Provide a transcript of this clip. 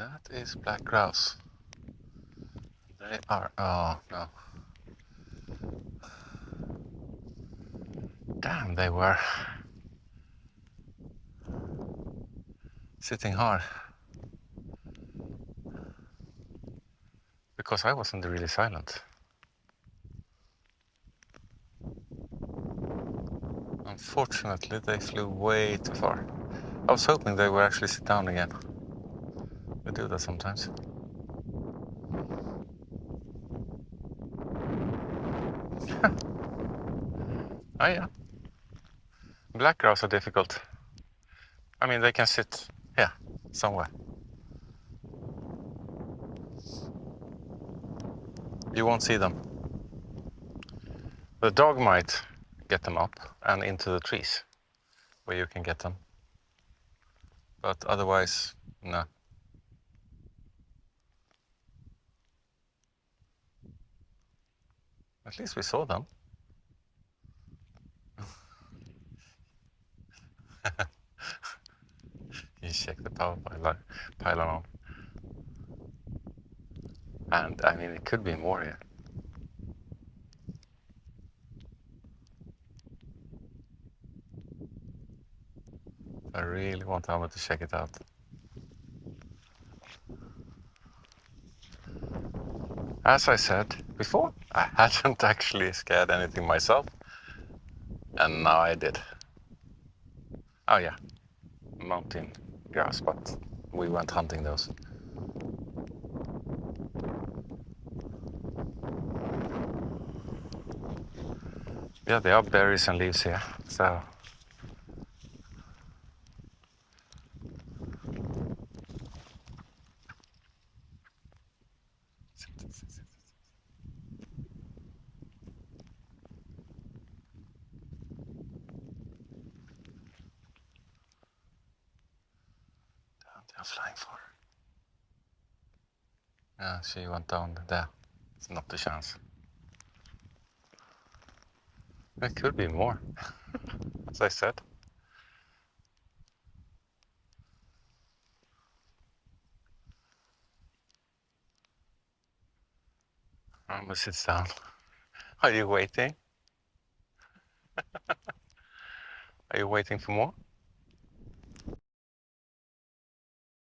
That is black grouse. They are, oh no. Damn, they were sitting hard. Because I wasn't really silent. Unfortunately, they flew way too far. I was hoping they would actually sit down again. They do that sometimes. oh yeah. Black grouse are difficult. I mean, they can sit here, somewhere. You won't see them. The dog might get them up and into the trees where you can get them. But otherwise, no. At least we saw them. you check the power pylon pylon on. And I mean, it could be more here. I really want Alma to check it out. As I said before, I hadn't actually scared anything myself. And now I did. Oh yeah, mountain grouse, but we went hunting those. Yeah, there are berries and leaves here, so I'm flying for. Yeah, she went down there. It's not the chance. There could be more, as I said. Alma sits down. Are you waiting? Are you waiting for more?